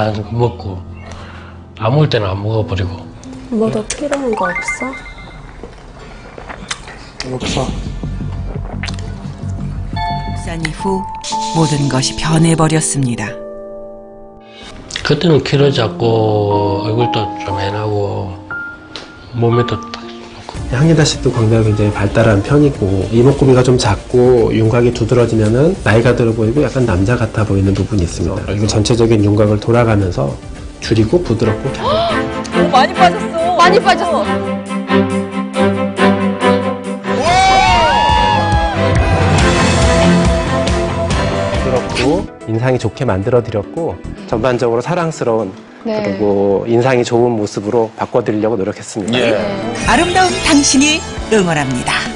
다 먹고 안 먹을 때는 안 먹어버리고 뭐 더 필요한 거 없어? 없어. 출산 이후 모든 것이 변해버렸습니다. 그때는 키로 작고 얼굴도 좀 애나고 몸에도 씨도 광대가 굉장히 발달한 편이고 이목구비가 좀 작고 윤곽이 두드러지면은 나이가 들어 보이고 약간 남자 같아 보이는 부분이 있습니다. 그리고 전체적인 윤곽을 돌아가면서 줄이고 부드럽고 오, 많이 빠졌어. 많이 빠졌어. 부드럽고 인상이 좋게 만들어 드렸고 전반적으로 사랑스러운 네. 그리고 인상이 좋은 모습으로 바꿔드리려고 노력했습니다. 아름다운 당신이 응원합니다.